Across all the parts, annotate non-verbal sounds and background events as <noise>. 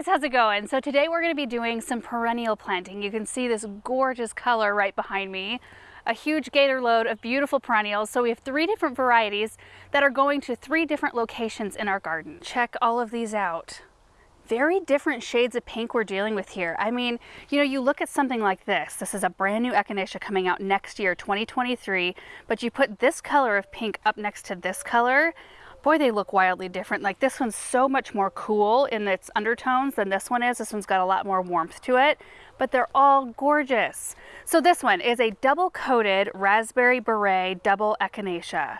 guys, how's it going? So today we're going to be doing some perennial planting. You can see this gorgeous color right behind me. A huge gator load of beautiful perennials. So we have three different varieties that are going to three different locations in our garden. Check all of these out. Very different shades of pink we're dealing with here. I mean, you know, you look at something like this. This is a brand new Echinacea coming out next year, 2023, but you put this color of pink up next to this color, boy, they look wildly different. Like this one's so much more cool in its undertones than this one is. This one's got a lot more warmth to it, but they're all gorgeous. So this one is a Double Coded raspberry beret double echinacea.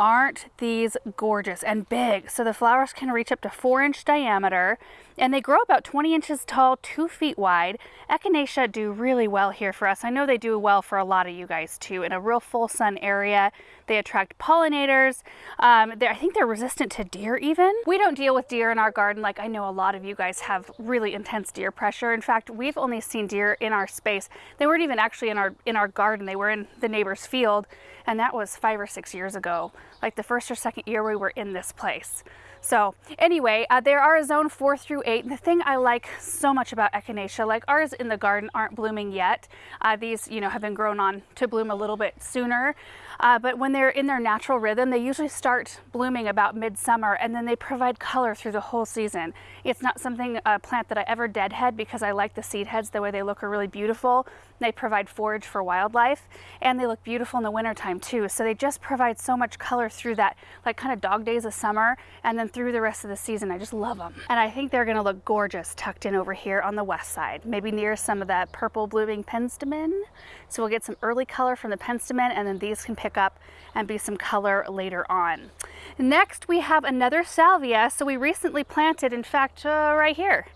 Aren't these gorgeous and big? So the flowers can reach up to four inch diameter and they grow about 20 inches tall, two feet wide. Echinacea do really well here for us. I know they do well for a lot of you guys too. In a real full sun area, they attract pollinators. Um, I think they're resistant to deer even. We don't deal with deer in our garden like I know a lot of you guys have really intense deer pressure. In fact, we've only seen deer in our space. They weren't even actually in our in our garden. They were in the neighbor's field and that was five or six years ago, like the first or second year we were in this place. So anyway, uh, there are a zone four through eight. And the thing I like so much about Echinacea, like ours in the garden aren't blooming yet. Uh, these, you know, have been grown on to bloom a little bit sooner. Uh, but when they're in their natural rhythm, they usually start blooming about midsummer and then they provide color through the whole season. It's not something, a plant that I ever deadhead because I like the seed heads, the way they look are really beautiful. They provide forage for wildlife and they look beautiful in the wintertime too. So they just provide so much color through that like kind of dog days of summer and then through the rest of the season. I just love them. And I think they're gonna look gorgeous tucked in over here on the west side, maybe near some of that purple blooming penstemon. So we'll get some early color from the penstemon and then these can pick up and be some color later on. Next we have another salvia. So we recently planted, in fact, uh, right here.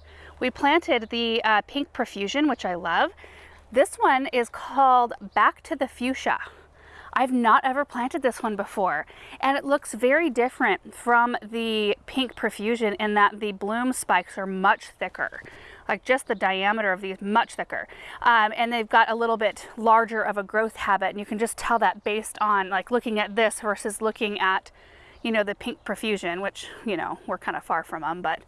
We planted the uh, pink profusion, which I love. This one is called Back to the Fuchsia. I've not ever planted this one before. And it looks very different from the pink profusion in that the bloom spikes are much thicker. Like just the diameter of these much thicker. Um, and they've got a little bit larger of a growth habit. And you can just tell that based on like looking at this versus looking at you know the pink profusion which you know we're kind of far from them but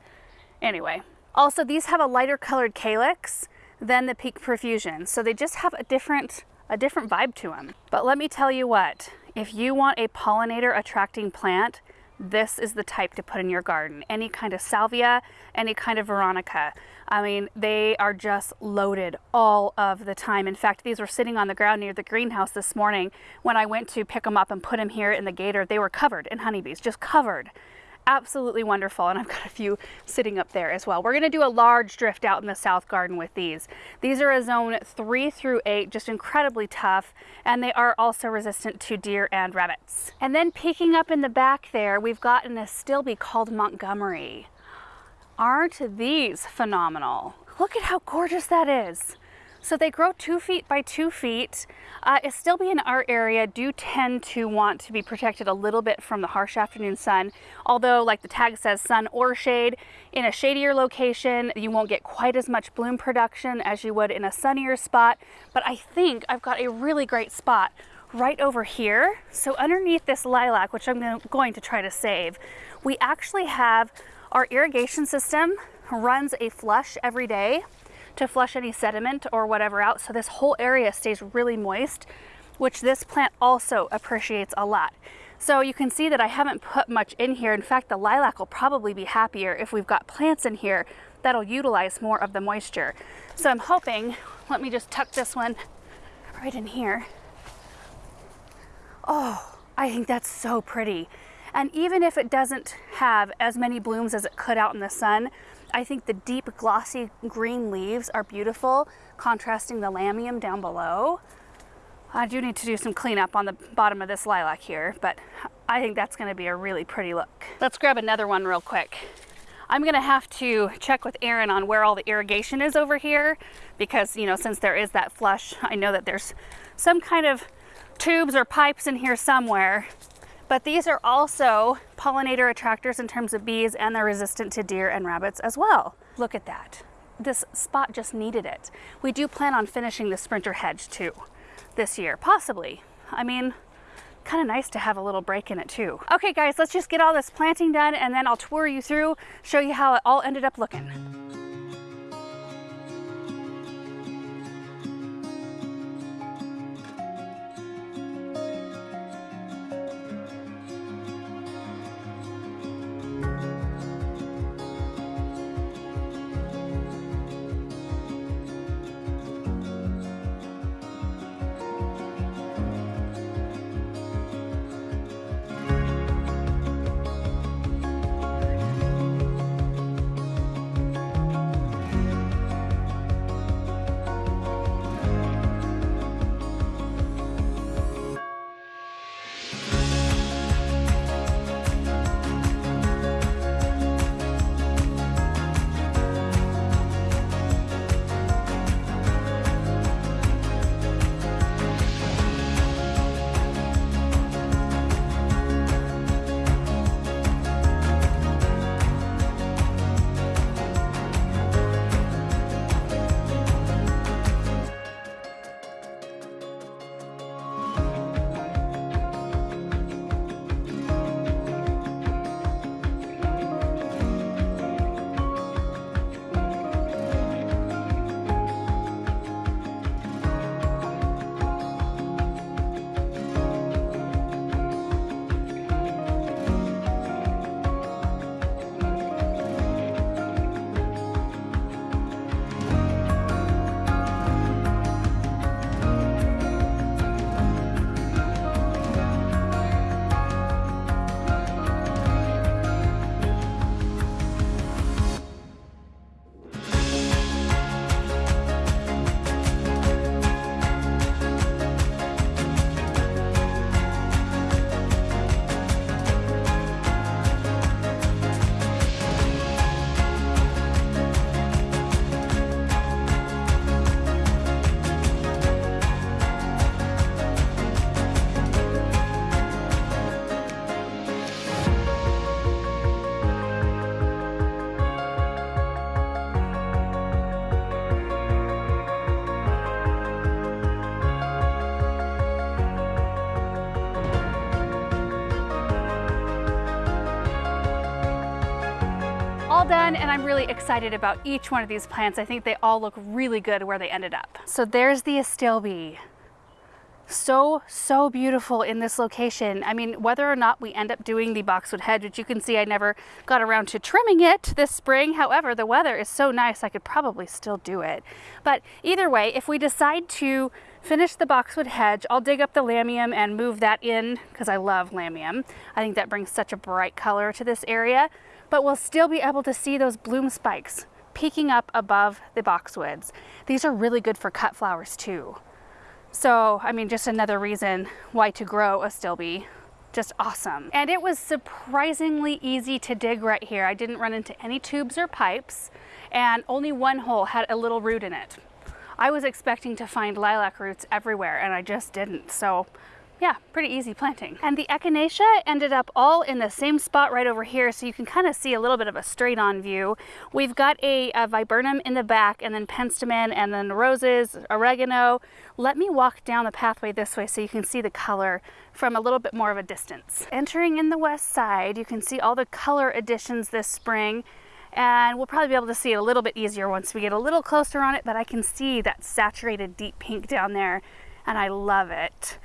anyway. Also these have a lighter colored calyx than the Pink Profusion. So they just have a different, a different vibe to them. But let me tell you what, if you want a pollinator attracting plant, this is the type to put in your garden. Any kind of salvia, any kind of veronica. I mean, they are just loaded all of the time. In fact, these were sitting on the ground near the greenhouse this morning. When I went to pick them up and put them here in the gator, they were covered in honeybees, just covered absolutely wonderful and I've got a few sitting up there as well. We're going to do a large drift out in the south garden with these. These are a zone 3 through 8, just incredibly tough and they are also resistant to deer and rabbits. And then peeking up in the back there we've got an astilbe called Montgomery. Aren't these phenomenal? Look at how gorgeous that is. So they grow two feet by two feet. Uh, astilbe in our area do tend to want to be protected a little bit from the harsh afternoon sun. Although like the tag says sun or shade, in a shadier location, you won't get quite as much bloom production as you would in a sunnier spot. But I think I've got a really great spot right over here. So underneath this lilac, which I'm going to try to save, we actually have our irrigation system runs a flush every day to flush any sediment or whatever out. So this whole area stays really moist, which this plant also appreciates a lot. So you can see that I haven't put much in here. In fact, the lilac will probably be happier if we've got plants in here that'll utilize more of the moisture. So I'm hoping, let me just tuck this one right in here. Oh, I think that's so pretty. And even if it doesn't have as many blooms as it could out in the sun, I think the deep glossy green leaves are beautiful, contrasting the lamium down below. I do need to do some cleanup on the bottom of this lilac here, but I think that's gonna be a really pretty look. Let's grab another one real quick. I'm gonna have to check with Aaron on where all the irrigation is over here because, you know, since there is that flush, I know that there's some kind of tubes or pipes in here somewhere but these are also pollinator attractors in terms of bees and they're resistant to deer and rabbits as well. Look at that. This spot just needed it. We do plan on finishing the sprinter hedge too this year, possibly. I mean, kind of nice to have a little break in it too. Okay guys, let's just get all this planting done and then I'll tour you through, show you how it all ended up looking. All done and I'm really excited about each one of these plants. I think they all look really good where they ended up. So there's the astilbe. So, so beautiful in this location. I mean, whether or not we end up doing the boxwood hedge, which you can see I never got around to trimming it this spring. However, the weather is so nice, I could probably still do it. But either way, if we decide to finish the boxwood hedge, I'll dig up the lamium and move that in because I love lamium. I think that brings such a bright color to this area but we'll still be able to see those bloom spikes peeking up above the boxwoods. These are really good for cut flowers too. So, I mean, just another reason why to grow a astilbe. Just awesome. And it was surprisingly easy to dig right here. I didn't run into any tubes or pipes and only one hole had a little root in it. I was expecting to find lilac roots everywhere and I just didn't. So yeah, pretty easy planting. And the echinacea ended up all in the same spot right over here, so you can kind of see a little bit of a straight on view. We've got a, a viburnum in the back, and then penstemon, and then roses, oregano. Let me walk down the pathway this way so you can see the color from a little bit more of a distance. Entering in the west side, you can see all the color additions this spring and we'll probably be able to see it a little bit easier once we get a little closer on it, but I can see that saturated deep pink down there and I love it.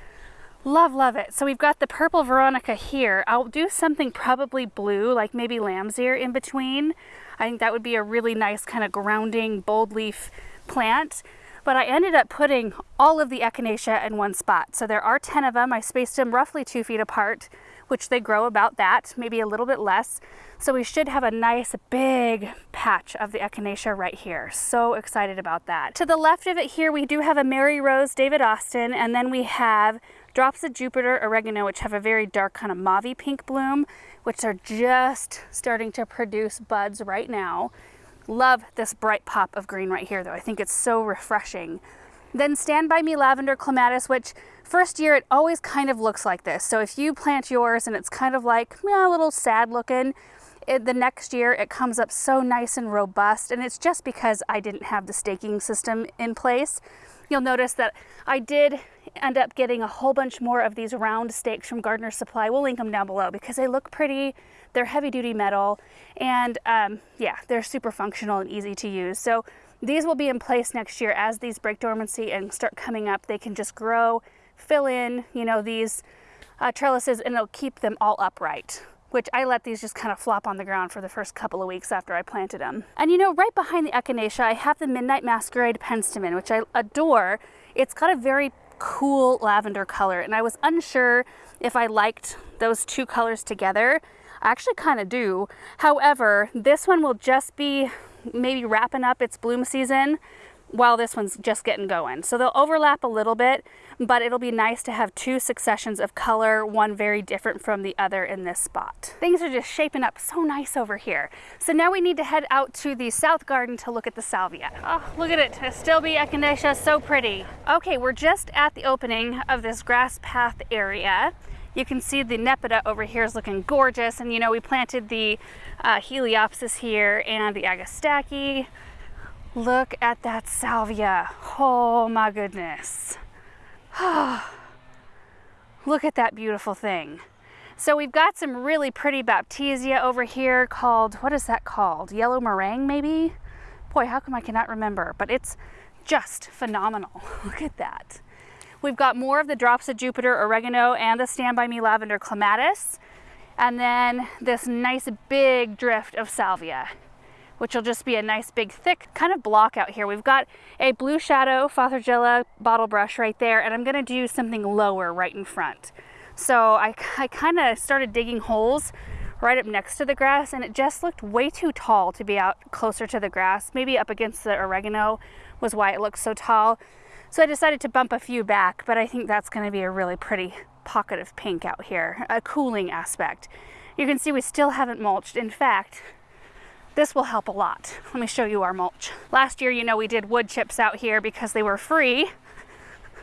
Love, love it. So we've got the purple Veronica here. I'll do something probably blue, like maybe lamb's ear in between. I think that would be a really nice kind of grounding bold leaf plant. But I ended up putting all of the echinacea in one spot. So there are 10 of them. I spaced them roughly two feet apart, which they grow about that, maybe a little bit less. So we should have a nice big patch of the echinacea right here. So excited about that. To the left of it here, we do have a Mary Rose David Austin, and then we have drops of Jupiter oregano, which have a very dark kind of mauve pink bloom, which are just starting to produce buds right now. Love this bright pop of green right here though. I think it's so refreshing. Then Stand By Me Lavender Clematis, which first year it always kind of looks like this. So if you plant yours and it's kind of like yeah, a little sad looking, it, the next year it comes up so nice and robust and it's just because I didn't have the staking system in place. You'll notice that I did end up getting a whole bunch more of these round stakes from Gardener Supply. We'll link them down below because they look pretty. They're heavy duty metal and um, yeah, they're super functional and easy to use. So these will be in place next year as these break dormancy and start coming up. They can just grow, fill in, you know, these uh, trellises and it'll keep them all upright which I let these just kind of flop on the ground for the first couple of weeks after I planted them. And you know, right behind the Echinacea, I have the Midnight Masquerade Penstemon, which I adore. It's got a very cool lavender color, and I was unsure if I liked those two colors together. I actually kind of do. However, this one will just be maybe wrapping up its bloom season while this one's just getting going. So they'll overlap a little bit, but it'll be nice to have two successions of color, one very different from the other in this spot. Things are just shaping up so nice over here. So now we need to head out to the south garden to look at the salvia. Oh, look at it, Astilbe echinacea, so pretty. Okay, we're just at the opening of this grass path area. You can see the Nepeta over here is looking gorgeous. And you know, we planted the uh, Heliopsis here and the Agastache. Look at that salvia. Oh my goodness. <sighs> Look at that beautiful thing. So we've got some really pretty Baptisia over here called, what is that called? Yellow meringue maybe? Boy, how come I cannot remember? But it's just phenomenal. <laughs> Look at that. We've got more of the drops of Jupiter oregano and the Stand By Me lavender clematis. And then this nice big drift of salvia which will just be a nice big thick kind of block out here. We've got a blue shadow Fothergilla bottle brush right there and I'm gonna do something lower right in front. So I, I kind of started digging holes right up next to the grass and it just looked way too tall to be out closer to the grass. Maybe up against the oregano was why it looked so tall. So I decided to bump a few back, but I think that's gonna be a really pretty pocket of pink out here, a cooling aspect. You can see we still haven't mulched. In fact, this will help a lot. <laughs> Let me show you our mulch. Last year, you know, we did wood chips out here because they were free.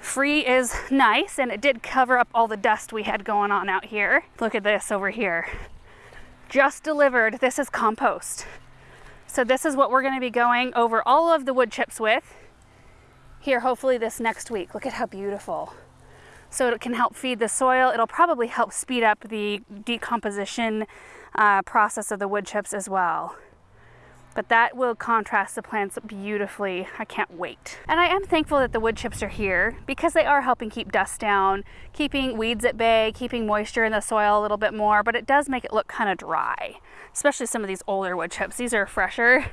Free is nice, and it did cover up all the dust we had going on out here. Look at this over here. Just delivered. This is compost. So this is what we're gonna be going over all of the wood chips with here, hopefully this next week. Look at how beautiful. So it can help feed the soil. It'll probably help speed up the decomposition uh, process of the wood chips as well but that will contrast the plants beautifully. I can't wait. And I am thankful that the wood chips are here because they are helping keep dust down, keeping weeds at bay, keeping moisture in the soil a little bit more, but it does make it look kind of dry, especially some of these older wood chips. These are fresher.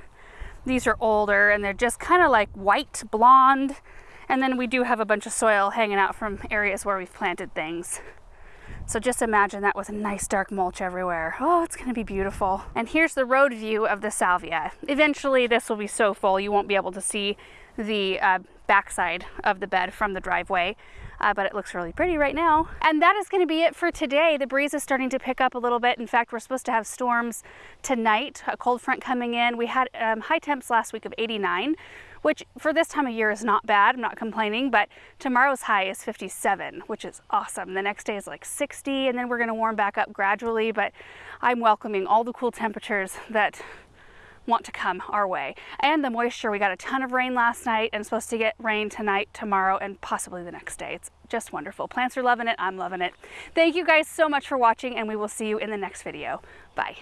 These are older and they're just kind of like white, blonde. And then we do have a bunch of soil hanging out from areas where we've planted things. So just imagine that with a nice dark mulch everywhere. Oh, it's gonna be beautiful. And here's the road view of the salvia. Eventually this will be so full you won't be able to see the uh, backside of the bed from the driveway. Uh, but it looks really pretty right now. And that is gonna be it for today. The breeze is starting to pick up a little bit. In fact, we're supposed to have storms tonight, a cold front coming in. We had um, high temps last week of 89 which for this time of year is not bad. I'm not complaining, but tomorrow's high is 57, which is awesome. The next day is like 60, and then we're gonna warm back up gradually, but I'm welcoming all the cool temperatures that want to come our way. And the moisture, we got a ton of rain last night and supposed to get rain tonight, tomorrow, and possibly the next day. It's just wonderful. Plants are loving it, I'm loving it. Thank you guys so much for watching and we will see you in the next video. Bye.